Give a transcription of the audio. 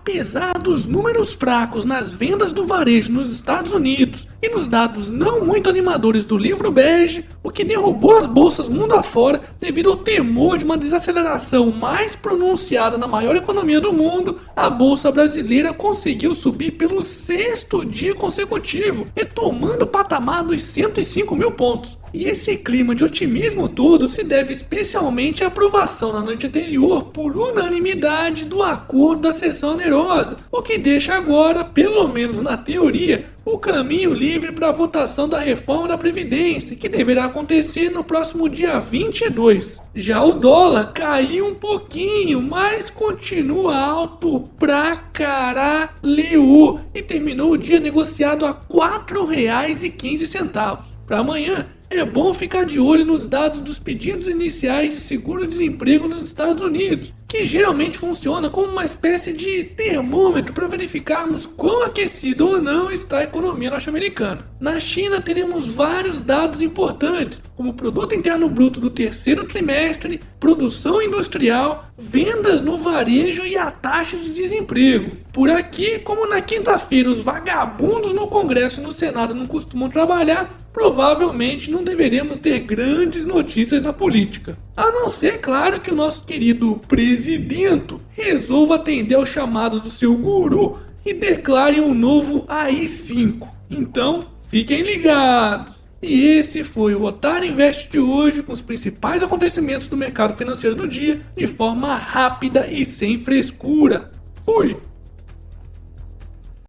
Apesar dos números fracos nas vendas do varejo nos Estados Unidos e nos dados não muito animadores do livro bege, o que derrubou as bolsas mundo afora devido ao temor de uma desaceleração mais pronunciada na maior economia do mundo, a bolsa brasileira conseguiu subir pelo sexto dia consecutivo, retomando o patamar dos 105 mil pontos. E esse clima de otimismo todo se deve especialmente à aprovação na noite anterior por unanimidade do acordo da sessão onerosa, o que deixa agora, pelo menos na teoria, o caminho livre para a votação da reforma da Previdência, que deverá acontecer no próximo dia 22. Já o dólar caiu um pouquinho, mas continua alto pra caralho e terminou o dia negociado a R$ 4,15. Para amanhã, é bom ficar de olho nos dados dos pedidos iniciais de seguro-desemprego nos Estados Unidos, que geralmente funciona como uma espécie de termômetro para verificarmos quão aquecida ou não está a economia norte-americana. Na China teremos vários dados importantes, como o produto interno bruto do terceiro trimestre, produção industrial, vendas no varejo e a taxa de desemprego. Por aqui, como na quinta-feira os vagabundos no Congresso e no Senado não costumam trabalhar, provavelmente não deveremos ter grandes notícias na política. A não ser, claro, que o nosso querido presidente resolva atender ao chamado do seu guru e declare um novo AI-5. Então, fiquem ligados! E esse foi o Otário Invest de hoje com os principais acontecimentos do mercado financeiro do dia de forma rápida e sem frescura. Fui!